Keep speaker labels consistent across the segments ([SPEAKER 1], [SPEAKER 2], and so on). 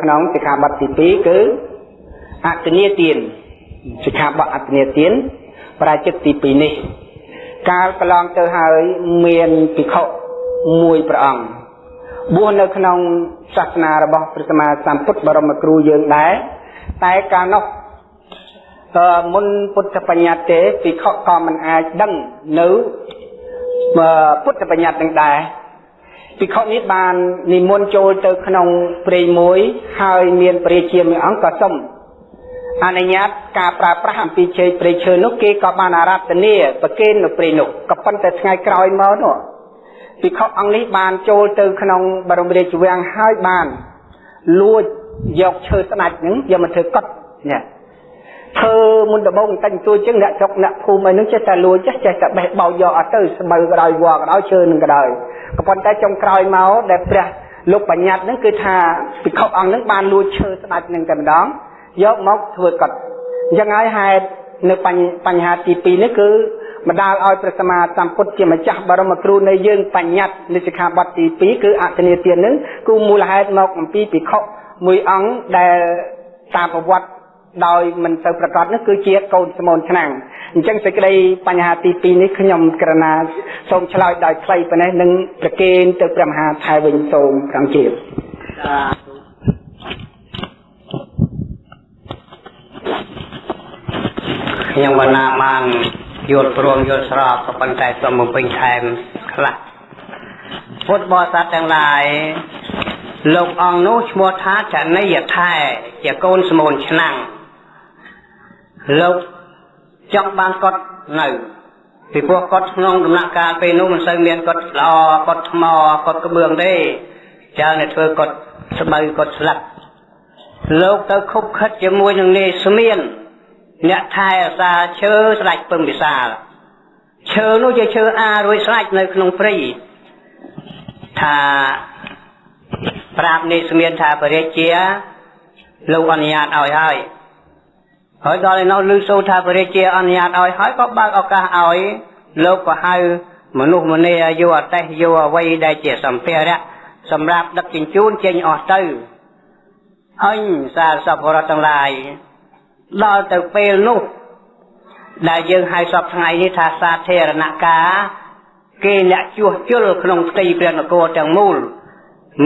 [SPEAKER 1] ក្នុងសិក្ខាបទទី2គឺអតនីទានសិក្ខាបទអតនីទានប្រាជិតទី2នេះ កាលកន្លងទៅហើយមានភិក្ខុមួយព្រះអង្គបួសនៅក្នុងសាសនារបស់ព្រះសម្មាសម្ពុទ្ធបរមគ្រូយើងដែរតែកាលនោះមុនពុទ្ធបញ្ញត្តិទេភិក្ខុក៏មិនអាចដឹងនៅពុទ្ធបញ្ញត្តិនឹងដែរ ភិក្ខុនេះបាននិមន្តចូលទៅក្នុងព្រៃមួយហើយមានព្រះជាមួយអង្គក៏សុំអនុញ្ញាតការប្រើប្រាស់អំពីជ័យព្រៃឈើនោះគេក៏បានអារាធនាប្រគេននៅព្រៃនោះក៏ប៉ុន្តែថ្ងៃក្រោយមកនោះភិក្ខុអង្គនេះបានចូលទៅក្នុងបរមរាជវាំងហើយបានលួចយកឈើស្ដាច់ហ្នឹងយកមកធ្វើកត់នេះ ធ្វើមុនដំបូងតែទួចឹងអ្នកចុកអ្នកភូមិអីហ្នឹងចេះតែលួចចេះចេះតែបេះបោចយកអត់ទៅស្បូវក៏ដោយវល់ក៏ដោយឈើនឹងក៏ដោយក៏ប៉ុន្តែចុងក្រោយមកដែលព្រះលោកបញ្ញត្តិហ្នឹងគឺថាភិក្ខុអង្គហ្នឹងបានលួចឈើស្ដាច់ហ្នឹងតែម្ដងយកមកធ្វើកត់អញ្ចឹងហើយហេតុនៅបញ្ហាទី2នេះគឺបណ្ដាលឲ្យព្រះសម្មាសម្ពុទ្ធជាម្ចាស់បរមគ្រូនៃយើងបញ្ញត្តិនៅសិក្ខាបទទី2គឺអតនីទាននឹងគឺមូលហេតុមកអំពីភិក្ខុមួយអង្គដែលតាមប្រវត្តិ ដោយមិនទៅប្រកាសនោះគឺជាកូនស្មូនឆ្នាំងអញ្ចឹងសេចក្តីបញ្ហាទី2នេះខ្ញុំក្រណាសូមឆ្លើយដោយខ្លីប៉ុណ្ណេះនឹងប្រគេនទៅព្រះមហាថៃវិញសូមក្រំជា
[SPEAKER 2] ខ្ញុំបណ្ណាបានយល់ព្រមយល់ស្របក៏ប៉ុន្តែសូមបំពេញថែមខ្លះពុទ្ធបរិស័ទទាំងឡាយលោកអង្គនោះឈ្មោះថាចនិយថែជាកូនស្មូនឆ្នាំង លោកចង់បានកត់នៅពីព្រោះកត់ក្នុងដំណាក់កាលពេលនោះមិនសូវមានកត់ល្អកត់ថ្មកត់ក្បឿងទេច្រើនតែធ្វើកត់ស្បូវកត់ស្លាប់លោកទៅខុបខិតជាមួយនឹងនាយស្មៀនអ្នកថែអាសាឈើស្ដាច់ពឹងវិសាលឈើនោះជាឈើអារួយស្ដាច់នៅក្នុងព្រៃថាប្រាប់នេះស្មានថាបរិជាលោកអនុញ្ញាតឲ្យហើយ ហើយដល់ឯនោះឮសូរថាបរិជាអនុញ្ញាតឲ្យហើយក៏បើកឱកាសឲ្យលោកក៏ហៅមនុស្សម្នាយកអតេះយកអ្វីដែលជាសម្ភារៈសម្រាប់ដឹកជញ្ជូនចេញអស់ទៅអញសាសពរដ្ឋទាំងឡាយដល់ទៅពេលនោះដែលយើងហៅសពថ្ងៃនេះថាសាធារណការគេអ្នកជួសជុលក្នុងផ្ទៃព្រះនគរទាំងមូល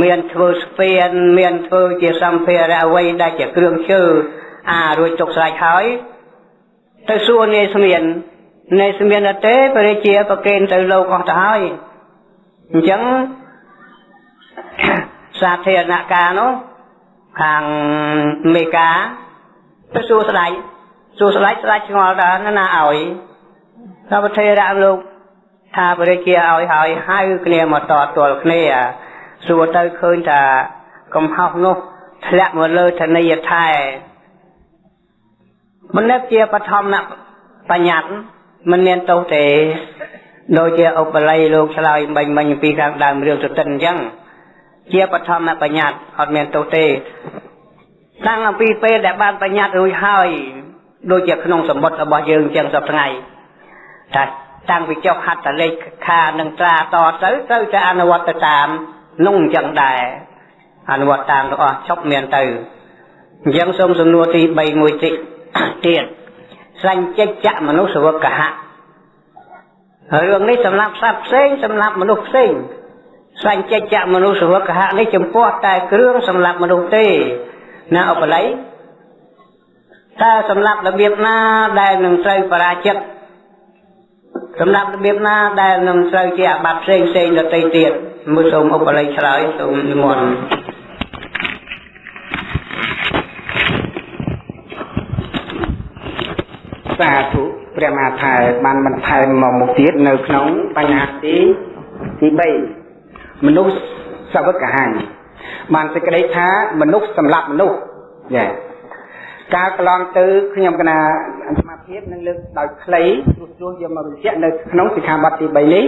[SPEAKER 2] មានធ្វើស្ពានមានធ្វើជាសម្ភារៈអ្វីដែលជាគ្រឿងឈើ អារួចទុកស្រេចហើយទៅសួរនាយស្មាននាយស្មានទេព្រះជាប្រកេនទៅលោកអស់ទៅហើយអញ្ចឹងសាធារណការនោះខាងមេកាទៅសួរស្ដេចសួរស្ដេចស្ដេចឆ្ងល់ថាណាឲ្យថាប្រធេរៈលោកថាព្រះជាឲ្យហើយហៅគ្នាមកតទល់គ្នាសួរទៅឃើញថាកំហុសនោះធ្លាក់មកលើធនីយថែ មនិតជាបឋមបញ្ញត្តិមិនមានទោសទេដូចជាឧបល័យលោកឆ្លើយមិញមិញពីខាងដើមរឿងទតិនអញ្ចឹងជាបឋមបញ្ញត្តិអត់មានទោសទេតាំងអំពីពេលដែលបានបញ្ញត្តិរួចហើយដូចជាក្នុងសមុទ្ររបស់យើងអញ្ចឹងសប្តាហ៍ថាតាំងពីចុះហត្ថលេខខានឹងត្រាតទៅត្រូវតែអនុវត្តទៅតាមនោះអញ្ចឹងដែរអនុវត្តតាមទាំងអស់ឈប់មានទៅអញ្ចឹងសូមសំណួរទី3មួយតិច ទៀតសញ្ចិច្ចមនុស្សវកហៈរឿងនេះសម្រាប់សត្វផ្សេងសម្រាប់មនុស្សផ្សេងសញ្ចិច្ចមនុស្សវកហៈនេះចំពោះតែគ្រឿងសម្រាប់មនុស្សទេណាឧបល័យតើសម្រាប់របៀបណាដែលនឹងត្រូវបរាជិតសម្រាប់របៀបណាដែលនឹងត្រូវជាអាបត្តិផ្សេងផ្សេងដទៃទៀតមើលសូមឧបល័យឆ្លើយសូមនិមន្ត
[SPEAKER 1] សាធុព្រះមហាថែបានបន្ថែមមកមុខទៀតនៅក្នុងបញ្ហាទីទី3មនុស្សសវកហាញបានសេចក្តីថាមនុស្សសម្រាប់មនុស្សចាការកន្លងទៅខ្ញុំកណាសមាភិបនឹងលើកដោយខ្លីព្រោះព្រោះយកមកបញ្ជាក់នៅក្នុងសិក្ខាបទទី3នេះ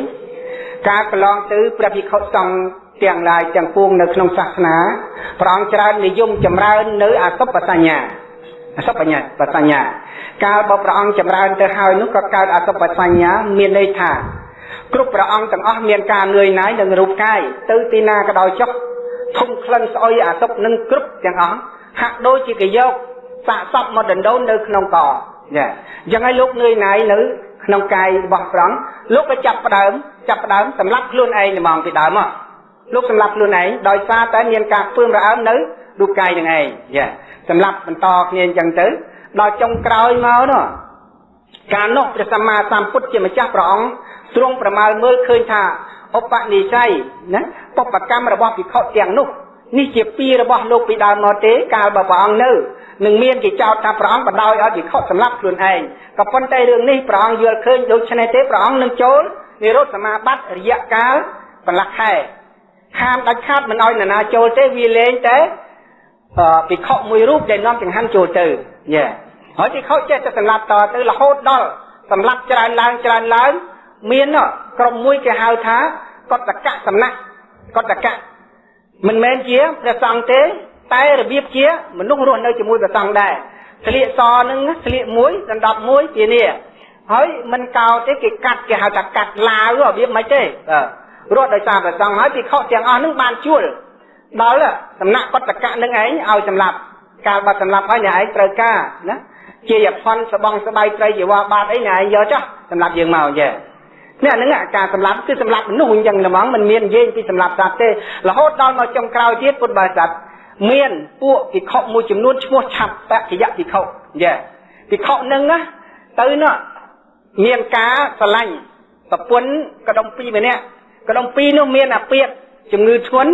[SPEAKER 1] ការកន្លងទៅព្រះភិក្ខុសង្ឃទាំងឡាយទាំងពួងនៅក្នុងសាសនាព្រះអង្គច្រើននិយមចម្រើននៅអសុបសញ្ញា អសុបញ្ញាបសញ្ញា កាលបើព្រះអង្គចម្រើនទៅហើយនោះក៏កើតអសុបសញ្ញាមានន័យថាគ្រប់ព្រះអង្គទាំងអស់មានការនឿយណាយនឹងរូបកាយទៅទីណាក៏ដោយចុះធំក្លិនស្អុយអាទុកនឹងគ្រប់ទាំងអស់ហាក់ដូចជាគេយកសាកសពមកដណ្ដូននៅក្នុងកចាអញ្ចឹងហើយលោកនឿយណាយនៅក្នុងកាយរបស់ព្រះអង្គលោកក៏ចាប់ផ្ដើមចាប់ផ្ដើមសម្លាប់ខ្លួនឯងហ្មងពីដើមមកលោកសម្លាប់ខ្លួនឯងដោយសារតែមានការពើមរអើមនៅ រូបកាយនឹងឯងចាសម្លាប់បន្តគ្នាអញ្ចឹងទៅដល់ចុងក្រោយមកនោះកាលនោះព្រះសម្មាសម្ពុទ្ធជាម្ចាស់ព្រះអង្គទ្រង់ប្រមាលមើលឃើញថាឧបនិស្ស័យណាបពកម្មរបស់ភិក្ខុទាំងនោះនេះជាពីរបស់លោកពីដើមមកទេកាលបើព្រះអង្គនៅនឹងមានគេចោទថាព្រះអង្គបដ ாய் ឲ្យភិក្ខុសម្លាប់ខ្លួនឯងក៏ប៉ុន្តែរឿងនេះព្រះអង្គយល់ឃើញដូច្នេះទេព្រះអង្គនឹងចូលនិរោធសមាបត្តិរយៈកាលបន្លាស់ខែហាមដាច់ខាតមិនឲ្យនរណាចូលទេវាលែងតែ ភិក្ខុមួយរូបដែលនាំចង្ហាន់ចូលទៅយេហើយភិក្ខុចេះតែសម្លាប់តទៅរហូតដល់សម្លាប់ច្រើនឡើងច្រើនឡើង មានក្រុមមួយគេហៅថាកតកៈសំណាក់កតកៈមិនមែនជាព្រះសង្ឃទេតែរបៀបជាមនុស្សរស់នៅជាមួយព្រះសង្ឃដែរស្លៀកសនឹងស្លៀកមួយដណ្ដប់មួយជានេះហើយមិនកោទេគេកាត់គេហៅថាកាត់ឡាវរបៀបមិនទេរត់ដោយសារព្រះសង្ឃហើយពិខុទាំងអស់នឹងបានជួល ដល់សំណាក់កតកៈនឹងឯងឲ្យសម្លាប់កាលបាត់សម្លាប់ហើយអ្នកឯងត្រូវការណាជាយផនសបងស្បៃត្រីជីវ៉ាបាតអីអ្នកឯងយកចុះសម្លាប់យើងមកអញ្ចឹងនេះហ្នឹងការសម្លាប់គឺសម្លាប់មនុស្សអញ្ចឹងហ្មងមិនមាននិយាយពីសម្លាប់សត្វទេរហូតដល់មកចុងក្រោយទៀតពុទ្ធបរិស័ទមានពួកភិក្ខុមួយចំនួនឈ្មោះឆាប់បកិយភិក្ខុយ៉ាភិក្ខុហ្នឹងណាទៅនោះមានការស្រឡាញ់ប្រពន្ធកដុំពីរម្នាក់កដុំពីរនោះមានអាពាកជំងឺធ្ងន់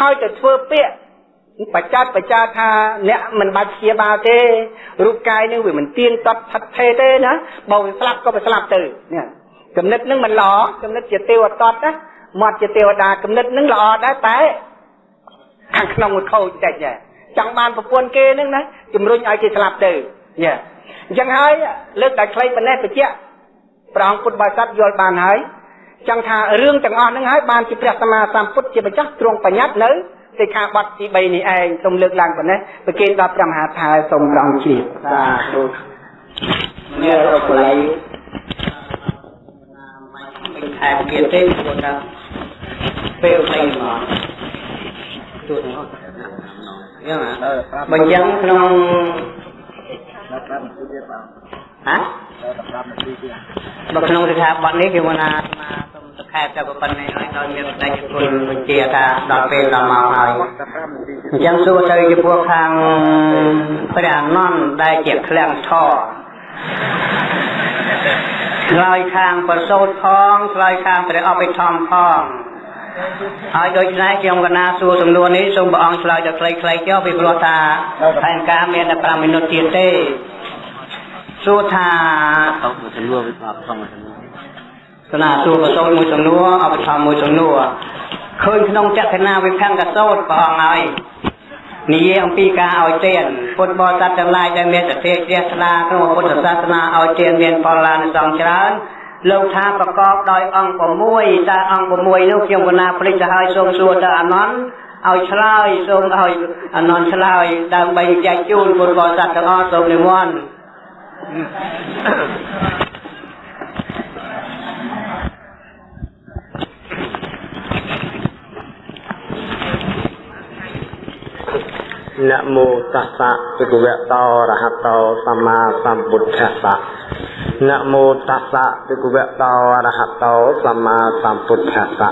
[SPEAKER 1] ហើយទៅធ្វើពាកបច្ចាត់បច្ចាថាអ្នកមិនបាច់ព្យាបាលទេរូបកាយនឹងវាមិនទៀងតត់ថិតថេរទេណាបើវាស្លាប់ក៏វាស្លាប់ទៅនេះគំនិតនឹងមិនល្អគំនិតជាទេវតតណាមាត់ជាទេវតាគំនិតនឹងល្អដែរតែខាងក្នុងមួយខូចតិចដែរចង់បានប្រពន្ធគេនឹងណាជំរុញឲ្យគេស្លាប់ទៅញ៉ាអញ្ចឹងហើយលើកតែខ្លីប៉ុណ្ណេះបញ្ជាក់ព្រះអង្គពុទ្ធបរិស័ទយល់បានហើយ ចង់ថារឿងទាំងអស់ហ្នឹងហើយបានជាព្រះសម្មាសម្ពុទ្ធជាម្ចាស់ទ្រង់បញ្ញត្តិនៅសិក្ខាបទទី3នេះឯងសូមលើកឡើងប៉ុណ្ណេះប្រគេនដល់ព្រះមហាថាសូមរងជ្រាបសាធុនេះរកលៃ
[SPEAKER 2] មិនខែទៀតទេព្រោះថាពេលទៅមកទូទៅយ៉ាងណាបើយ៉ាងក្នុងហ៎បើក្នុងសិក្ខាបទនេះគេមកថា សូមសខែតែប៉ុណ្ណេះហើយដល់មានតែគុណបញ្ជាថាដល់ពេលដល់មកហើយអញ្ចឹងសួរទៅចំពោះខាងព្រះអនន្តដែលជាឃ្លាំងធរឆ្លើយខាងប្រសូតផងឆ្លើយខាងព្រះអភិធម្មផងហើយដូច្នេះខ្ញុំកណាសួរសំណួរនេះសូមព្រះអង្គឆ្លើយទៅខ្លីៗចុះពីព្រោះថាផែនការមានតែ5មីនិតទៀតទេសួរថាអត់សំណួរវាអត់ផង សំណួរស្នាសួរប្រសូតមួយសំណួរអភិធម្មមួយសំណួរឃើញក្នុងចក្ខណាវិភង្គសោតព្រះអង្គហើយនិយាយអំពីការឲ្យទានពុទ្ធបរិស័ទទាំងឡាយដែលមានសទ្ធាជ្រះថ្លាក្នុងពុទ្ធសាសនាឲ្យទានមានផលឡានសងច្រើនលោកថាប្រកបដោយអង្គ6តើអង្គ6នោះខ្ញុំកណាភ្លេចទៅហើយសូមសួរទៅអនន្តឲ្យឆ្លើយសូមឲ្យអនន្តឆ្លើយដើម្បីចែកជូនពុទ្ធបរិស័ទទាំងអស់សូមនិមន្ត
[SPEAKER 3] នមោតស្សៈភិក្ខវតោរហតោសម្មាសម្ពុទ្ធស្សៈនមោតស្សៈភិក្ខវតោអរហតោសម្មាសម្ពុទ្ធស្សៈ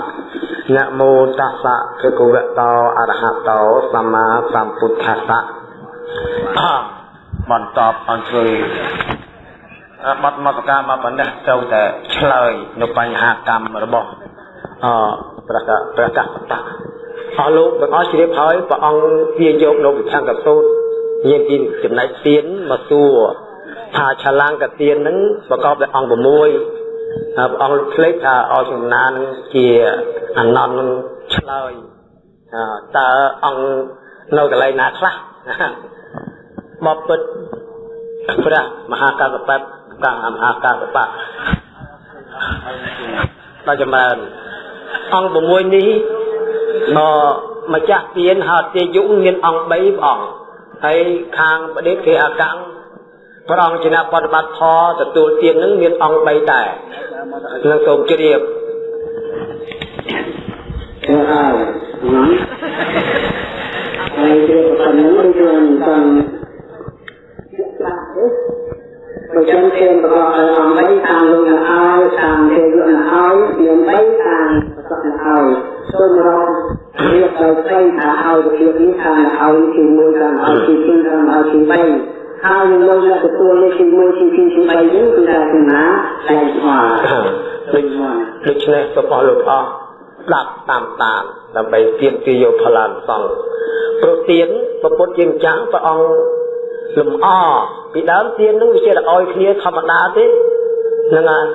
[SPEAKER 3] នមោតស្សៈភិក្ខវតោអរហតោសម្មាសម្ពុទ្ធស្សៈបន្តអង្គជួយបត់មកការមកបណ្ដេះទៅតែឆ្លើយនៅបញ្ហាកម្មរបស់អប្រកាប្រកាសតៈ អស់លោកទាំងអស់ជ្រាបហើយព្រះអង្គវាយកនៅវិធានកសោតមានពីចំណែកទៀនមកសួរថាឆលាងកទៀនហ្នឹងប្រកបដោយអង្គ6ព្រះអង្គភ្លេចថាអស់ចំណានជាអនន្តនឹងឆ្លើយតើអង្គនៅកន្លែងណាខ្លះបបពិតព្រះមហាកសបៈកាំមហាកសបៈដល់ចម្រើនអង្គ6នេះ មកម្ចាស់ទៀនហតេយុមានអង្គ3ព្រះអង្គហើយខាងបដិភេអកង្គព្រះអង្គជាអ្នកបប្រតិបត្តិធម៌ទទួលទៀននឹងមានអង្គ3ដែរនឹងសូមជ្រាបចូលហើយ
[SPEAKER 4] ហើយជ្រាបប៉ុណ្ណឹងដូចនឹងតាំង បើចឹងគេរបស់ឲ្យអំបីតាមលោកនៅឲ្យតាម
[SPEAKER 1] ទេវៈ
[SPEAKER 4] នៅឲ្យមានបីតាមប្រ
[SPEAKER 1] សព
[SPEAKER 4] នៅឲ្យសូមរករៀបទៅផ្ទៃ
[SPEAKER 1] ថាឲ្យរបៀបនេះតាមឲ្យទី1តាមឲ្យទី2តាមឲ្យទី3ហើយនៅលើទទួលនេះទី1ទី2ទី3នេះគឺថាគណាតែស្មារតី
[SPEAKER 3] ដូច្នេះសូមអស់លោកអស់ស្ដាប់តាមតាមដើម្បីទាមទារយកផលអានសង្ឃប្រទៀនពុទ្ធយើងចាំព្រះអង្គ លំអពីដើមទៀននឹងវាជាឲ្យគ្នាធម្មតាទេហ្នឹងហើយ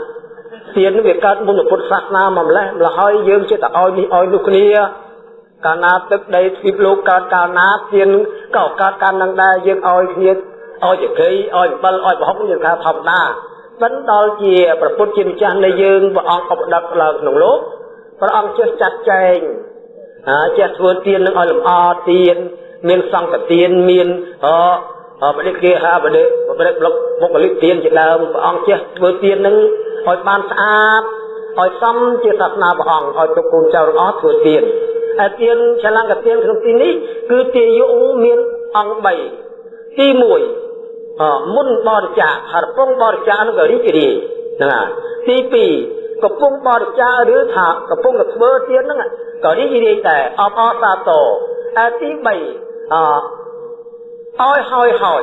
[SPEAKER 3] ទៀនវាកើតមុនពុទ្ធសាសនាមកម្លេះម្ល៉េះហើយយើងចេះតែឲ្យនេះឲ្យនោះគ្នាកាលណាទឹកដីទ្វីបលោកកើតកាលណាទៀនក៏កើតកាលនឹងដែរយើងឲ្យគ្នាឲ្យចក្រីឲ្យអំបិលឲ្យប្រហុកយើងថាធម្មតាមិនដល់ជាប្រពុតជាម្ចាស់នៃយើងព្រះអង្គឧបដិតឡើងក្នុងលោកព្រះអង្គចេះចាត់ចែងអាចេះធ្វើទៀននឹងឲ្យលម្អទៀនមានសង្កទៀនមានអ បដិគេហាបដិបដិបុគ្គលិកទៀនជាដើមព្រះអង្គចេះធ្វើទៀននឹងឲ្យបានស្អាតឲ្យសមជាសាសនាព្រះអង្គឲ្យទុកកូនចៅរបស់ធ្វើទៀនហើយទៀនឆលង្កទៀនក្នុងទីនេះគឺទាយុមានអង្គ3ទី1មុនបរិច្ចាគហើយកំពុងបរិច្ចាគនោះក៏រីករាយហ្នឹងហើយទី2កំពុងបរិច្ចាគឬថាកំពុងតែធ្វើទៀនហ្នឹងក៏រីករាយដែរអបអរសាទរហើយទី3អ ឲ្យហើយហើយ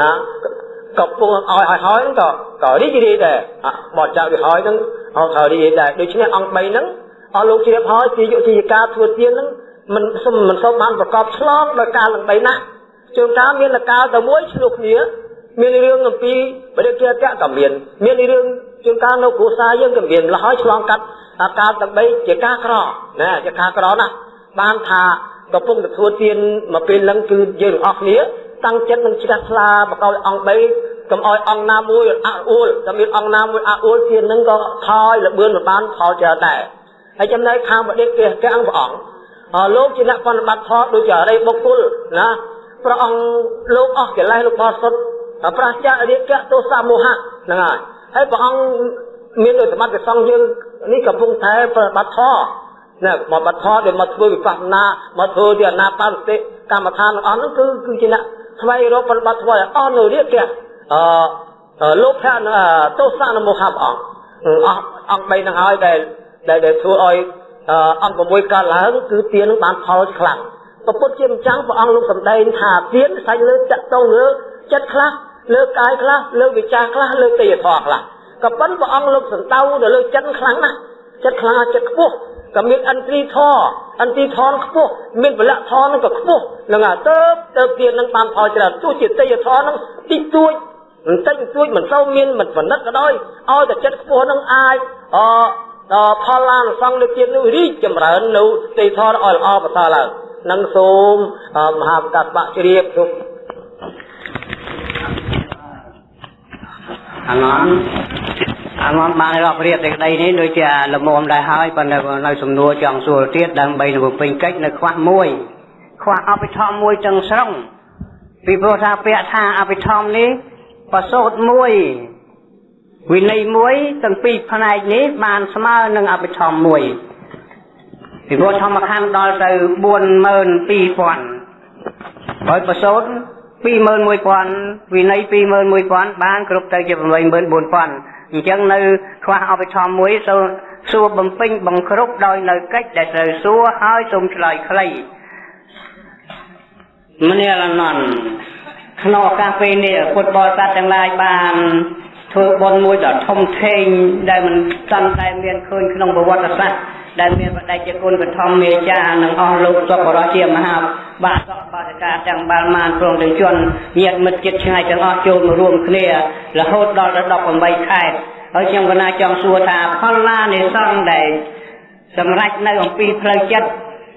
[SPEAKER 3] ណាកំពុងឲ្យឲ្យហើយហ្នឹងក៏ក៏រីករាយដែរបរិច្ចាគវាហើយហ្នឹងអត់ក៏រីករាយដែរដូច្នេះអង្គ3ហ្នឹងអស់លោកជ្រាបហើយជាយុទ្ធិការធ្វើទៀនហ្នឹងមិនសុំមិនសូវបានប្រកបឆ្លងដោយការលំបីណាស់ជួនកាលមានលកាលតែមួយឆ្លោះគ្នាមានរឿងអំពីបរិយាកាសក៏មានមានរឿងជួនកាលនៅគ្រួសារយើងក៏មានលហើយឆ្លងកាត់អាការទាំង3ជាការក្រណាជាការក្រណាស់បានថាកំពុងទៅធ្វើទៀនមកពេលហ្នឹងគឺយើងទាំងអស់គ្នា តាំងចិត្តនឹងជ្រះថ្លាបកោយអង្គ3កុំឲ្យអង្គណាមួយអអួលតែមានអង្គណាមួយអអួលទៀនហ្នឹងក៏ថយលបឿនមិនបានផលច្រើនដែរហើយចំណែកខាងបដិគេកាំងព្រះអង្គលោកជាអ្នកបប្រតិបត្តិធម៌ដូចជាអរិយបុគ្គលណាព្រះអង្គលោកអស់កិលេសលោកបរិសុទ្ធប្រះចាករាគៈទោសមោហៈហ្នឹងហើយហើយព្រះអង្គមានដោយសមត្ថសង្ឃយើងនេះកំពុងតែប្រតិបត្តិធម៌ណាមកបត្តិធម៌ដែលមកធ្វើវិបស្សនាមកធ្វើជាអនាបានសតិកម្មដ្ឋានទាំងអស់ហ្នឹងគឺគឺជាអ្នក ស្វែងរកប្រតិបត្តិធម៌អស់នៅរាគៈអឺលោកភៈទោសមោហៈព្រះអង្គអស់អង្គ3ហ្នឹងហើយដែលដែលធ្វើឲ្យអង្គ6កើតឡើងគឺទាននឹងបានផលខ្លាំងពពុទ្ធជាម្ចាស់ព្រះអង្គលោកសម្ដែងថាទានសាច់លើចាក់តងលើចិត្តខ្លះលើកាយខ្លះលើវិចារខ្លះលើទេយធម៌ខ្លះក៏ប៉ុន្តែព្រះអង្គលោកសន្តៅទៅលើចិត្តខ្លាំងណាស់ចិត្តខ្លាំងចិត្តខ្ពស់ ក៏មានអន្ត្រីធរអន្ត្រីធរខ្ពស់មានពលៈធរនឹងក៏ខ្ពស់នឹងអាទៅទៅទៀតនឹងបានផលច្រើនទោះជាទេយធរនឹងតិចតួចបន្តិចបន្តួចមិនសូវមានមិនបណ្ឌិតក៏ដោយឲ្យតែចិត្តខ្ពស់នឹងអាចអដល់ផលឡានសង្ឃលើទៀតនោះរីកចម្រើននៅទេយធរឲ្យល្អប្រសើរឡើងនឹងសូមមហាប្រកាសបាក់ជ្រាបជុំ
[SPEAKER 2] អាងន់ អាងន់បានរាប់រៀបសេចក្តីនេះដូចជាលមុំដែរហើយប៉ុន្តែនៅសំណួរចង់សួរទៀតដើម្បីនឹងពេញកិច្ចនៅខ្វះមួយ ខ្វះអភិធម្មមួយទាំងស្រុងពីព្រោះថាពាក្យថាអភិធម្មនេះប្រសូតមួយវិន័យមួយទាំងពីរផ្នែកនេះបានស្មើនឹងអភិធម្មមួយពីព្រោះធម្មខណ្ឌដល់ទៅ42000ហើយប្រសូត21000វិន័យ21000បានគ្រប់ទៅជា84000 អញ្ចឹងនៅខ្វះអបិធម្មមួយសូមសួរបំពេញបង្គ្រប់ដោយនៅកិច្ចដែលត្រូវសួរហើយសូមឆ្លើយខ្លីមនាលនន់ក្នុងឱកាសពេលនេះពុទ្ធបរិស័ទទាំងឡាយបានធ្វើបុណ្យមួយដ៏ធំធេងដែលមិនតាន់តែមានឃើញក្នុងប្រវត្តិសាស្ត្រ ដែលមានបដិជាគុណបឋមមេចានិងអស់លោកសពរជាមហាបាទសបាសិកាទាំងបាល់ម៉ានព្រមទាំងជនញាតិមិត្តចិត្តឆ្ងាយទាំងអស់ចូលមករួមគ្នារហូតដល់ទៅ18ខែហើយខ្ញុំកណាចង់សួរថាផលណានៃសង្ឃដែលសម្រេចនៅអំពីផ្លូវចិត្ត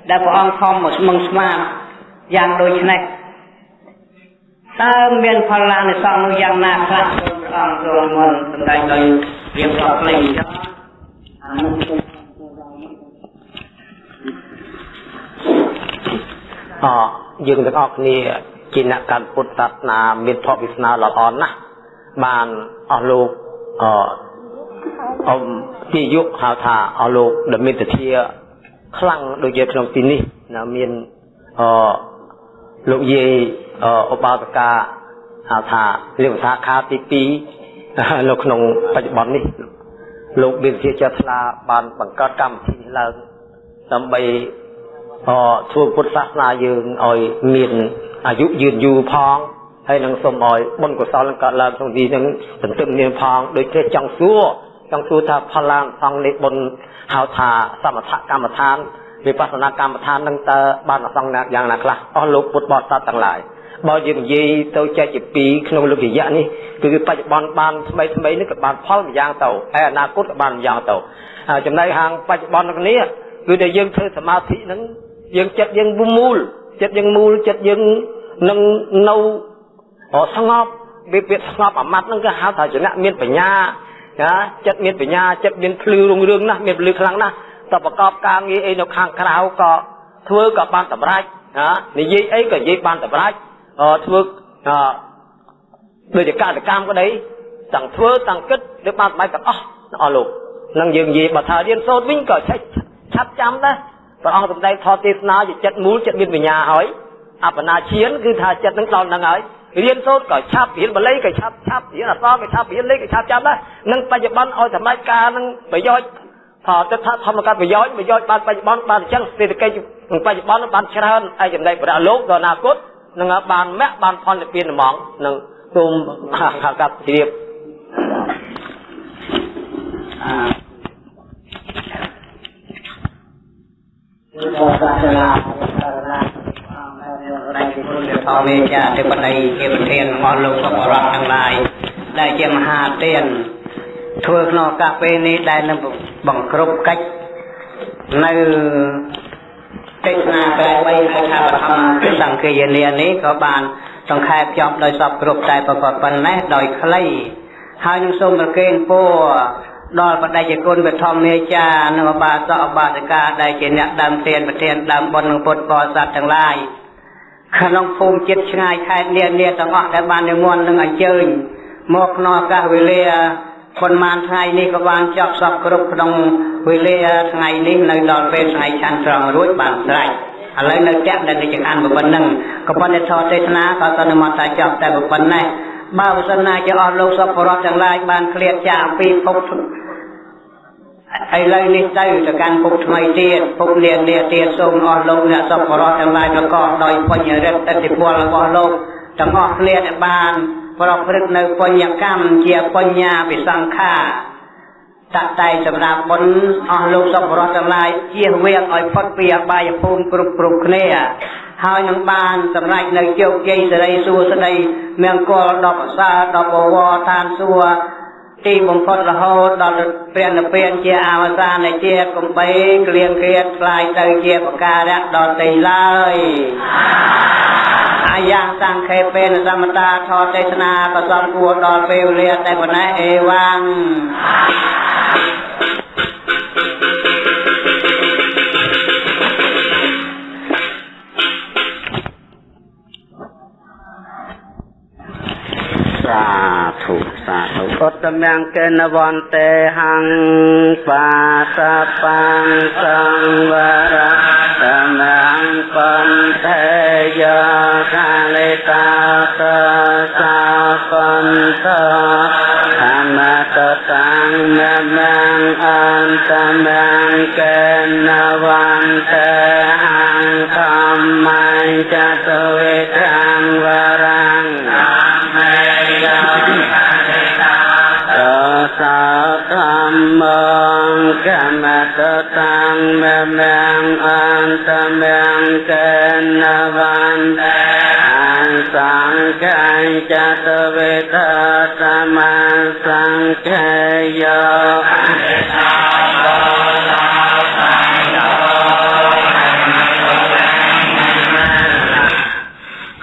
[SPEAKER 2] ដែលព្រះអង្គខំមកស្មឹងស្មាតយ៉ាងដូចនេះតើមានផលឡានៃសង្ឃនោះយ៉ាងណាខ្លះព្រះអង្គទ្រង់មុនសម្ដែងដោយរៀបរាប់ផ្លេងចុះអានោះ
[SPEAKER 3] អយើងទាំងអស់គ្នាជាអ្នកកាន់ពុទ្ធសាសនាមានភពវាសនាល្អណាស់បានអស់លោកអអមជាយុហៅថាអស់លោកដែលមានទធាខ្លាំងដូចជាក្នុងទីនេះណាមានអលោកយាយអឧបាសកាហៅថាលេខថាខាទី2នៅក្នុងបច្ចុប្បន្ននេះលោកមានជាចិត្តថ្លាបានបង្កើតកម្មវិធីនេះឡើងដើម្បីអ ធ្វើពុទ្ធសាសនាយើងឲ្យមានអាយុយឺនយូរផងហើយនឹងសូមឲ្យបុណ្យកុសលនឹងកើតឡើងក្នុងទីនឹងទន្ទឹមមានផងដូចជាចង់សួរចង់សួរថាផលឡើងផងនៃបុណ្យហៅថាសមថកម្មដ្ឋានវិបស្សនាកម្មដ្ឋាននឹងតើបានអសង្ណាយ៉ាងណាខ្លះអស់លោកពុទ្ធបរិស័ទទាំងឡាយបើយើងនិយាយទៅចែកជាពីរក្នុងលោករយៈនេះគឺបច្ចុប្បន្នបានថ្មីថ្មីនេះក៏បានផលម្យ៉ាងទៅហើយអនាគតក៏បានម្យ៉ាងទៅចំណែកហាងបច្ចុប្បន្ននេះគឺតែយើងធ្វើសមាធិហ្នឹង យើងចិត្តយើងមូលចិត្តយើងមូលចិត្តយើងនឹងនៅស្ងប់វាវាស្ងប់អាម៉ាត់ហ្នឹងគេហៅថាចំណៈមានបញ្ញាណាចិត្តមានបញ្ញាចិត្តមានភ្លឺរុងរឿងណាស់មានភ្លឺខ្លាំងណាស់តប្រកបការងារអីនៅខាងក្រៅក៏ធ្វើក៏បានតម្រាច់ណានិយាយអីក៏និយាយបានតម្រាច់ធ្វើដូចជាកតកម្មក្តីទាំងធ្វើទាំងគិតឬបានបាយទាំងអស់អស់លោកនឹងយើងនិយាយបើថារៀនសូត្រវិញក៏ឆាច់ឆាប់ចាំដែរ ព្រះអង្គសម្ដែងថតទេសនាជាចិត្តមូលចិត្តមានបញ្ញាហើយអបណាឈានគឺថាចិត្តនឹងដល់នឹងហើយរៀនសូត្រក៏ឆាប់រៀនបល័យក៏ឆាប់ឆាប់រៀនអក្សរក៏ឆាប់រៀនលេខក៏ឆាប់ចាំដែរនឹងបច្ចុប្បន្នឲ្យសម្ដេចការនឹងប្រយោជន៍ថាទៅថាធម្មកាត់ប្រយោជន៍ប្រយោជន៍បានបច្ចុប្បន្នបានអញ្ចឹងសេដ្ឋកិច្ចបច្ចុប្បន្នបានច្រើនហើយចំណែកប្រាក់លោកដល់អនាគតនឹងបានមគ្គបានផលនិព្វានហ្មងនឹងសូមខាកាត់ជ្រាប
[SPEAKER 2] អឺ សាសនាសារណាដែលជាគុណធម៌មេចាទេបតីជាប្រធានរបស់លោកសពរដ្ឋទាំងឡាយដែលជាមហាទានធ្វើក្នុងឱកាសពេលនេះដែលនឹងបង្គ្រប់កិច្ចនៅទេសនាក្រែ3ហៅថាបឋមសង្ឃាយនានេះក៏បានសង្ខេបចប់ដោយសពគ្រប់តែប្រកបប៉ុណ្ណេះដោយខ្លីហើយនឹងសូមប្រគេនពរ ដល់បដិជគុណវិធម្មាចារនិងអបាសកអបាសិកាដែលជាអ្នកដើមទានប្រធានដើមបុណ្យនឹងពុទ្ធបរិស័ទទាំងឡាយក្នុងភូមិចិត្តឆ្ងាយខេត្តនានាទាំងអស់ដែលបាននិមន្តនឹងអញ្ជើញមកក្នុងឱកាសវេលាប៉ុន្មានថ្ងៃនេះក៏បានចប់សពគ្រប់ក្នុងវេលាថ្ងៃនេះនៅដល់ពេលថ្ងៃឆាន់ត្រង់រួចបានស្រេចឥឡូវនៅតាក់ដែលចង្អានប៉ុណ្ណឹងក៏ប៉ុន្តែធរទេសនាក៏សន្មតថាចប់តែប៉ុណ្ណេះបើវសនាជាអស់លោកសពរដ្ឋទាំងឡាយបានឃ្លាតចាកពីភព ឥឡូវនេះទៅទៅកាន់ពុកថ្មីទៀតពុកលានលាទៀតសូមអស់លោកអ្នកសពរតទាំងឡាយប្រកបដោយបញ្ញរិទ្ធឥទ្ធិពលរបស់លោកទាំងអស់គ្នាដែលបានប្រព្រឹត្តនៅបញ្ញកម្មជាបញ្ញាវិសង្ខាតតែសម្រាប់បុណ្យអស់លោកសពរតទាំងឡាយជៀសវាងឲ្យផុតពីអបាយភូមិគ្រប់គ្រប់គ្នាហើយនឹងបានសម្រេចនៅជោគជ័យសេរីសួស្តីមង្គលដល់ប្រសើរដល់បវរឋានសួគ៌ ទីបំផុតរហូតដល់ព្រះនិព្វានជាអវសាននៃជាតិកំបីក្លៀងគ្រៀតខ្លាយទៅជាបការៈដល់ទីឡើយអាយ៉ាងសង្ខេបេនសមតាធរទេសនាក៏សំគួរដល់ពេលវេលាតែប៉ុណ្ណេះអេវ៉ាំ
[SPEAKER 3] សាធុឧត្តមង្គេនវន្តេហੰបាសបង្សង្វរៈតំងបន្ថេយោកាលេតាសសាបន្តធម្មតតាំងនមងអន្តមង្គេនវន្តេហੰធម្មញ្ចតវេខា ងកម្មតតាំងមមងអន្តមងកេនវន្តេអសង្ឃញ្ចតវេតសមសង្ឃេយោ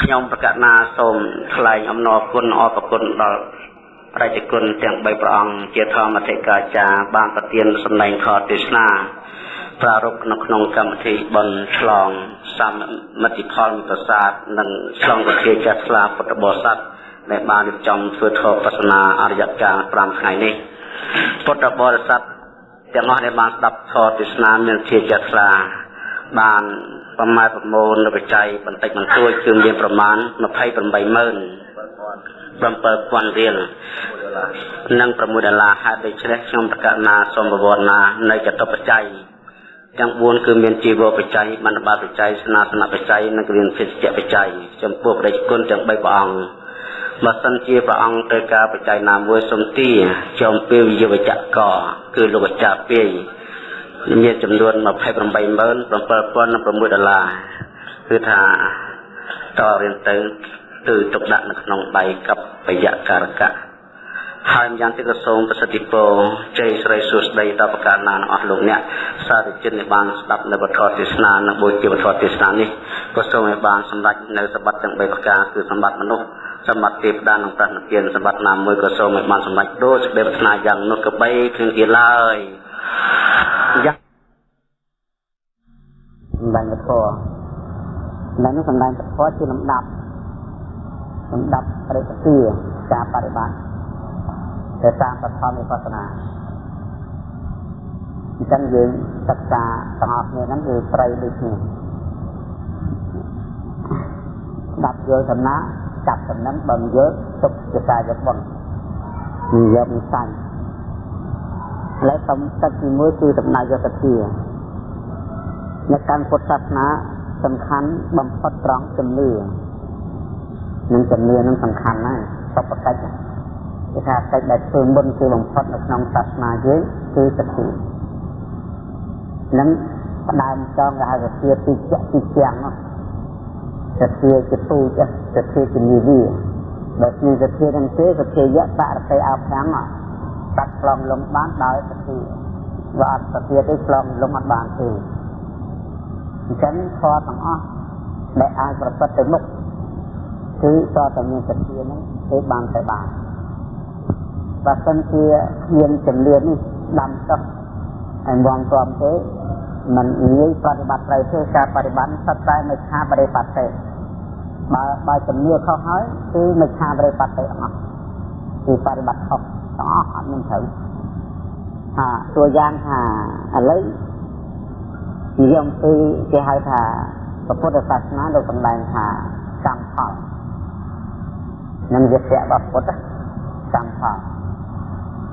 [SPEAKER 3] ខ្ញុំប្រកាសណាសូមថ្លែងអំណរគុណអរគុណដល់ រាជគុណទាំង3ព្រះអង្គជាធម្មធិកាចារបានប្រទានសម្ដែងខទេសនាប្រារព្ធនៅក្នុងកម្មវិធីបុណ្យឆ្លងសមិទ្ធផលមិត្តសាស្ត្រនិងឆ្លងវិធាចាស់ស្លាពុទ្ធបរិស័ទដែលបានរៀបចំធ្វើធម៌បស្សនាអរិយកាល5ថ្ងៃនេះពុទ្ធបរិស័ទទាំងអស់ដែលបានស្ដាប់ធម៌ទេសនាមានជាចាស់ស្លាបានប្រមាណប្រមូលនៅបច្ច័យបន្តិចបន្តួចគឺមានប្រមាណ280000 7000រៀលនិង6ដុល្លារហេតុដូច្នេះខ្ញុំប្រកាសណាសូមប្រវត្តិណានៅចតុបច្ច័យ
[SPEAKER 5] ទាំង4គឺមានជីវបច្ច័យបណ្ឌបាតបច្ច័យស្នាសនបច្ច័យនិងគ្រានភេសជ្ជៈបច្ច័យចំពោះព្រះគុណទាំង3ព្រះអង្គបើសិនជាព្រះអង្គត្រូវការបច្ច័យណាមួយសុំទាចំពេលវិយវចកគឺលោកអាចារ្យពាយមានចំនួន287,006ដុល្លារគឺថាតរៀនទៅ គឺទុកដាក់នៅក្នុងដៃកបយការកៈហើយយ៉ាងទីក៏សូមប្រសិទ្ធិពរជ័យស្រីសួស្តីដល់ប្រការណាអស់លោកអ្នកសាធុជនដែលបានស្ដាប់នៅពធទេសនានិងបូជាពធទេសនានេះក៏សូមឲ្យបានសម្រេចនៅសម្បត្តិទាំង3ប្រការគឺសម្បត្តិមនុស្សសម្បត្តិទេវតានិងប្រណិពានសម្បត្តិណាមួយក៏សូមឲ្យបានសម្រេចដូចសេចក្តីប្រាថ្នាយ៉ាងនោះក៏បីគ្រឿងជាឡើយយ៉ាង
[SPEAKER 6] សម្ដែងពធនៅនោះសម្ដែងពធជាលំដាប់ លំដាប់រិទ្ធិការបប្រតិបត្តិទៅតាមបឋមវិបស្សនាអញ្ចឹងយើងសិក្សាទាំងអស់គ្នាហ្នឹងគឺត្រីដូចគ្នាដាប់យល់សំណាចាប់ចំណឹងបើមិនយល់ទុកជាការយកបុណ្យនិយមសាញ់ឥឡូវសំទឹកទី1គឺដំណើរយកសធានៅកាន់ពុទ្ធសាសនាសំខាន់បំផុតត្រង់ជំនឿ នឹងជំនឿនឹងសំខាន់ណាស់សពកិច្ចគេថាកិច្ចដែលធ្វើមុនគឺបំផុតនៅក្នុងសាសនាយើងគឺសទ្ធានឹងផ្ដើមចងគេហៅសទ្ធាទីជាទីជាងនោះសទ្ធាជាពូជសទ្ធាជានិវិបើជាសទ្ធានឹងទេសទ្ធាយៈបរតិអភាំងតាត់ឆ្លងលំបានដោយសទ្ធាបើអត់សទ្ធាទេឆ្លងលំអត់បានទេអញ្ចឹងធម៌ទាំងអស់ដែលអាចប្រព្រឹត្តទៅមុខ គឺតតែមានសទ្ធានឹងគឺបានទៅបានបើសិនជាមានចំនួននេះដាំទឹកហើយងំព្រមទេมันងាយប្រតិបត្តិត្រូវទេការបប្រតិបត្តិសិតតែមិនខាបរិបត្តិទេបើបើជំនឿខុសហើយគឺមិនខាបរិបត្តិទេអស់គឺបប្រតិបត្តិខុសទាំងអស់អត់មានត្រូវថាតួយ៉ាងថាឥឡូវនិយមគឺគេហៅថាពុទ្ធសាសនាលោកសម្ដែងថាកម្មផល នឹងវិទ្យារបស់ពុទ្ធកម្មផល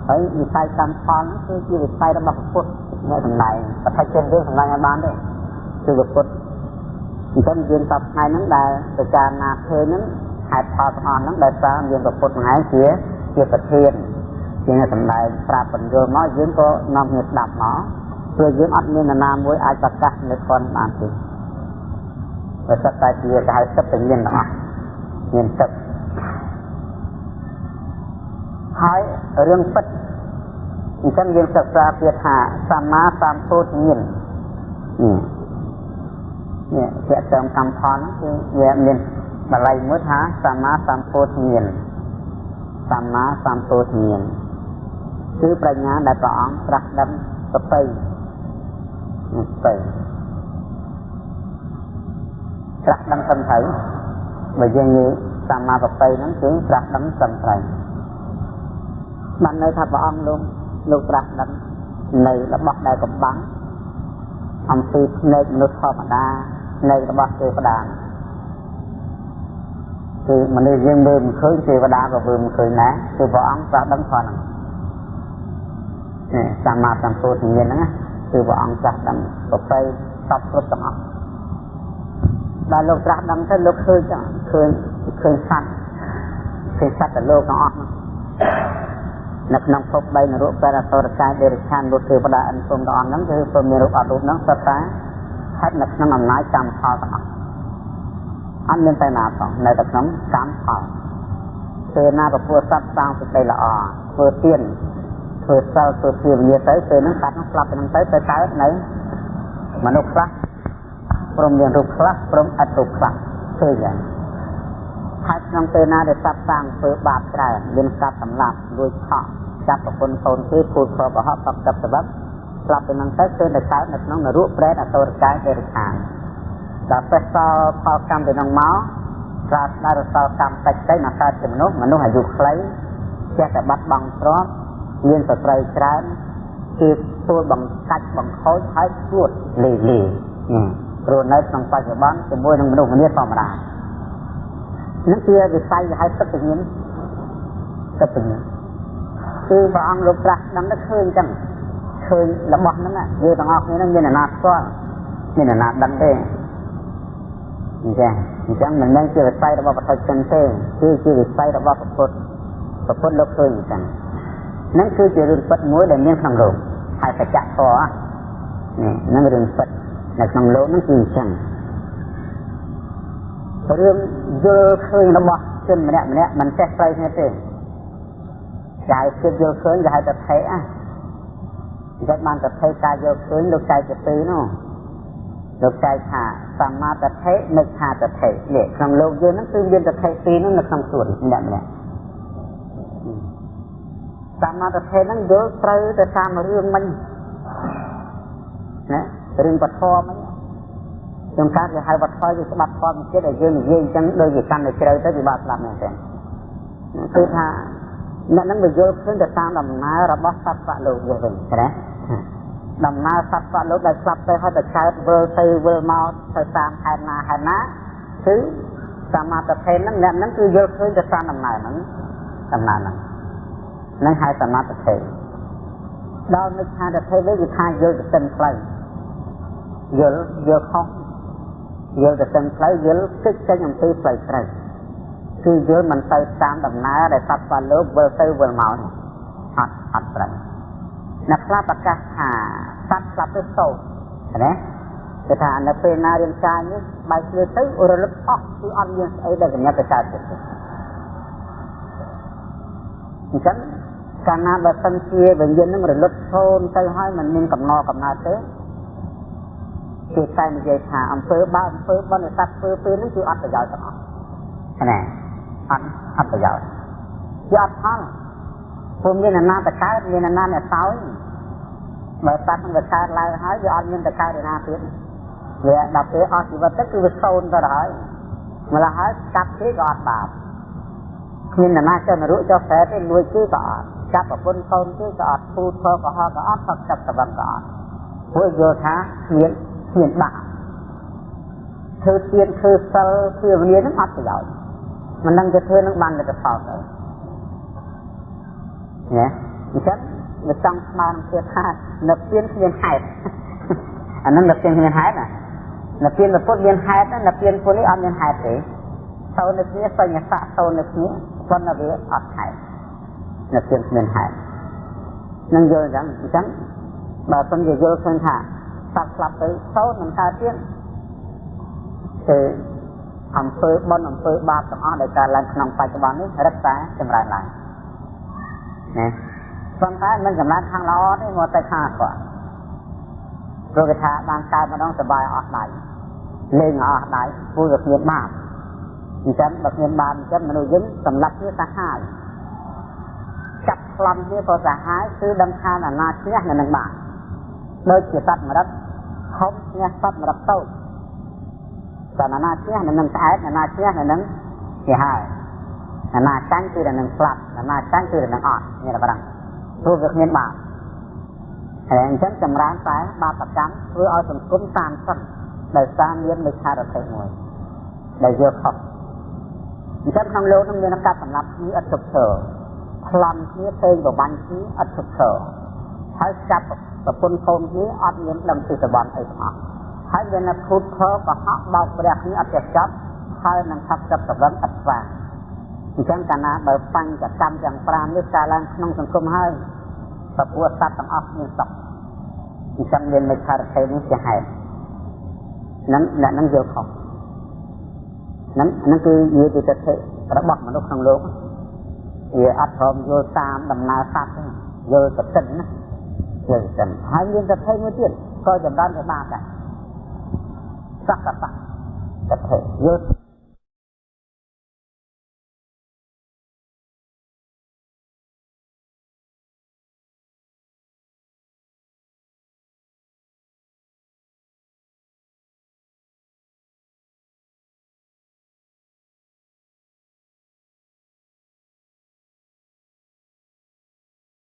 [SPEAKER 6] ហើយវិស័យកម្មផលហ្នឹងគឺជាវិស័យរបស់ពុទ្ធអ្នកសម្ដែងប្រតិជនយើងសម្ដែងឲ្យបានទេគឺពុទ្ធអញ្ចឹងយើងតបថ្ងៃហ្នឹងដែលពិចារណាឃើញហ្នឹងហេតុផលទាំងអស់ហ្នឹងដែលសារយើងពុទ្ធថ្ងៃជាជាប្រធានជាអ្នកសម្ដែងប្រាប់បញ្យល់មកយើងក៏នាំគ្នាស្ដាប់មកព្រោះយើងអត់មាននរណាមួយអាចប្រកាសនៅខនបានទេបើសិតតែជាគេហៅទឹកទៅមានទាំងអស់មានទឹក ហើយរឿងពិតអញ្ចឹងយើងសិក្សាទៀតថាសម្មាសម្ពុទ្ធញាណនេះនេះជាក់តាមកម្មផលគឺវាមានបល័យមួយថាសម្មាសម្ពុទ្ធញាណសម្មាសម្ពុទ្ធញាណគឺប្រាជ្ញាដែលព្រះអង្គត្រាស់ដឹងសតិនេះទៅត្រាស់ដឹងសំត្រូវបើយើងនិយាយសម្មាបតិហ្នឹងគឺត្រាស់ដឹងសំត្រូវ បាននៅថាព្រះអង្គលោកលោកប្រាស់ដឹងនៅរបស់ដែលកំបាំងអំពីភ្នែកមនុស្សធម្មតានៅរបស់ទេវតាគឺមនុស្សយើងមើលមិនឃើញទេវតាក៏មើលមិនឃើញដែរគឺព្រះអង្គប្រាស់ដឹងផងហ្នឹងនេះសម្មាសម្ពុទ្ធញាណហ្នឹងគឺព្រះអង្គប្រាស់ដឹងប្រពៃសពគ្រប់ទាំងអស់ដល់លោកត្រាស់ដឹងទៅលោកឃើញឃើញឃើញសត្វឃើញសត្វទៅលោកទាំងអស់ហ្នឹង នៅក្នុងភព3នរកបរតរកាយដេរឆានលោកទេវតាអិនគុំទាំងអស់ហ្នឹងគឺពុំមានរូបអត់រូបហ្នឹងសុទ្ធតែស្ថិតនៅក្នុងអំណាចកម្មផលទាំងអស់អត់មានតែណាផងនៅតែក្នុងកម្មផលពេលណាពពុះសត្វសាងសេចក្តីល្អធ្វើទៀនធ្វើសិលធ្វើភាវនាទៅពេលហ្នឹងសត្វហ្នឹងស្លាប់ទៅហ្នឹងទៅទៅកើតនៅមនុស្សខ្លះព្រមមានរូបខ្លះព្រមអត់រូបខ្លះឃើញយ៉ាង ហើយក្នុងពេលណាដែលសត្វសាងធ្វើបាបច្រើនមានសត្វសម្លាប់លួចខកចាប់ប្រពន្ធកូនគេពូតប្របហបបកតបសបស្លាប់ទៅនឹងទៅគឺនៅកើតនៅក្នុងនរកប្រែតអតរកាយទេរខានដល់ពេលសល់ផលកម្មទៅនឹងមកស្រាប់ដល់សល់កម្មតិចទៅមកកើតជាមនុស្សមនុស្សអាយុខ្លីចេះតែបាត់បង់ទ្រព្យមានសត្រូវច្រើនគឺទួលបង្កាច់បង្ខូចហើយឈួតលីលីព្រោះនៅក្នុងបច្ចុប្បន្នជាមួយនឹងមនុស្សម្នាធម្មតា នេះជាវិស័យហៅទឹកញ្ញាណទឹកញ្ញាណគឺព្រះអង្គលោកប្រាស់ដឹងទៅឃើញចឹងឃឃើញរបស់ហ្នឹងយើងទាំងអស់គ្នាហ្នឹងមានអាណាស្គាល់មានអាណាដឹងទេអញ្ចឹងអញ្ចឹងមិនមែនជាវិស័យរបស់ប្រតិជនទេគឺជាវិស័យរបស់ពុទ្ធពុទ្ធលោកឃើញអញ្ចឹងហ្នឹងគឺជារឿងពិតមួយដែលមានក្នុងលោកហើយបច្ចៈធម៌នេះហ្នឹងរឿងពិតនៅក្នុងលោកហ្នឹងគឺអញ្ចឹង រឿងយល់ឃើញរបស់ជនម្នាក់ម្នាក់មិនចេះត្រូវគ្នាទេចាយគិតយល់ឃើញគេហៅថាថេអាចិត្តបានតថេការយល់ឃើញលោកចែកទៅពីនោះលោកចែកថាសម្មាតថេនិច្ឆាតថេនេះក្នុងលោកយើងហ្នឹងគឺមានតថេពីរនោះនៅក្នុងខ្លួនម្នាក់ម្នាក់សម្មាតថេហ្នឹងយល់ត្រូវទៅតាមរឿងមិញណារឿងបធមមិញ ខ្ញុំកាត់គេហៅវត្តថយវាស្បាត់ធម៌ចិត្តឲ្យយើងនិយាយអញ្ចឹងដូចជាកាន់តែជ្រៅទៅវាបាក់ស្ដាប់មែនទេគឺថាអ្នកនឹងវាយល់ឃើញទៅតាមដំណើររបស់សត្វវលោកយើងវិញណាដំណើរសត្វវលោកដែលស្លាប់ទៅហើយទៅកើតវិលទៅវិលមកទៅតាមហេតុណាហេតុណាគឺសមាធិភេទហ្នឹងអ្នកហ្នឹងគឺយល់ឃើញទៅតាមដំណើរហ្នឹងដំណើរហ្នឹងនឹងហៅសមាធិភេទដល់នឹកថាទៅភេទវិញគឺថាយល់ទៅទិនផ្លូវយល់យល់ខុស យល់ទៅទិនផ្លូវយល់គិតចេញអំពីផ្លូវត្រូវគឺយល់មិនទៅតាមដំណើរដែលសត្វបាលោកវិលទៅវិលមកអត់អត់ត្រូវអ្នកខ្លះប្រកាសថាសត្វស្លាប់ទៅសោកណាគេថានៅពេលណារាងកាយនេះបើជឿទៅរលឹកអស់គឺអត់មានស្អីដែលកញ្ញាទៅកើតទេអញ្ចឹងកាលណាបើសិនជាវិញ្ញាណនឹងរលត់ឈោនទៅហើយมันមានកំណត់កំណត់ទេ គឺតែនិយាយថាអំពើបើអំពើបនសត្វធ្វើពេលហ្នឹងគឺអត់ប្រយោជន៍ទាំងអស់ណាអត់អត់ប្រយោជន៍វាអត់ផលព្រោះមានអាណាតកើតមានអាណាអ្នកសោយបើសត្វនឹងវាកើតឡើងហើយវាអត់មានតកើតឯណាទៀតវាដល់ពេលអស់ជីវិតទៅគឺវាសូន្យទៅហើយម្ល៉េះហើយកាប់គេក៏អត់បាបគ្មានអ្នកណាចង់នរុចុះប្រែទេលួចគេក៏អត់ចាប់ប្រពន្ធកូនគេក៏អត់ពូធក៏ហោក៏អត់ផឹកចាប់សវឹងក៏អត់ព្រោះយល់ថាគ្មាន គ្មានបាក់ធ្វើទៀនធ្វើសិលធ្វើវិញ្ញាណនឹងអត់ប្រយោជន៍មិនដឹងទៅធ្វើនឹងបានលទ្ធផលទៅណាអញ្ចឹងវាចង់ស្មានទៀតថានៅពៀនគ្មានហេតុអានឹងនៅពៀនគ្មានហេតុណានៅពៀនពុទ្ធមានហេតុណានៅពៀនពុទ្ធនេះអត់មានហេតុទេតោនៅគ្នាសញ្ញស័កតោនៅគ្នាប៉ុន្តែវាអត់ហេតុនៅពៀនគ្មានហេតុនឹងយល់អញ្ចឹងអញ្ចឹងបើសិនជាយល់ឃើញថា សត្វស្លាប់ទៅសោតនឹងកើតទៀតគឺអំពើបុណ្យអំពើបាបទាំងអស់ដែលកើតឡើងក្នុងបច្ចុប្បន្ននេះរឹតតែចម្រើនឡើងណាប៉ុន្តែមិនចម្រើនខាងល្អទេមកតែខាងអាក្រក់ព្រោះគេថាបានកើតម្ដងសบายអស់ដៃលេងអស់ដៃព្រោះវាគ្មានបាបអញ្ចឹងបើគ្មានបាបអញ្ចឹងមនុស្សយើងសម្លាប់វាសាហាវចាប់ខ្លំវាក៏សាហាវគឺដឹងថាអាណាឈ្នះនៅនឹងបាបដូចជាសត្វមរឹក ហុំឈ្នះសត្វមរឹកតូចតែណាឈ្នះនៅនឹងស្អែកណាឈ្នះនៅនឹងជាហើយណាចាញ់គឺនៅនឹងស្លាប់ណាចាញ់គឺនៅនឹងអត់មានតែប៉ុណ្ណឹងព្រោះវាគ្មានបាបហើយអញ្ចឹងចម្រើនតែបាបកម្មធ្វើឲ្យសង្គមតាមសឹកដោយសារមានមិច្ឆារភេទមួយដែលយកខុសអញ្ចឹងក្នុងលោកនឹងមានកាត់សម្រាប់គ្នាឥតឈប់ឈរប្លន់គ្នាពេងបបាញ់គ្នាឥតឈប់ឈរហើយចាប់ ប្រពន្ធកូនគ្នាអត់មានដឹងពីសវណ្ណអីទាំងអស់ហើយវានៅភូតខកុហកបោកព្រះគ្នាអត់ចេះចាប់ហើយនឹងថាប់ចាប់សវណ្ណឥតស្វាអញ្ចឹងកាលណាបើបញ្ចកម្មទាំង5នេះកើតឡើងក្នុងសង្គមហើយពពួកសត្វទាំងអស់មានសុខអញ្ចឹងមានមេខារថេនេះជាហេតុនឹងអ្នកនឹងយល់ខុសនឹងនឹងគឺនិយាយពីទិដ្ឋិរបស់មនុស្សក្នុងលោកវាអត់ព្រមយល់តាមដំណើរសត្វយល់ទៅទិនណា យល់ទៅទិនហើយមានទិដ្ឋិមួយទៀតក៏ចម្រើ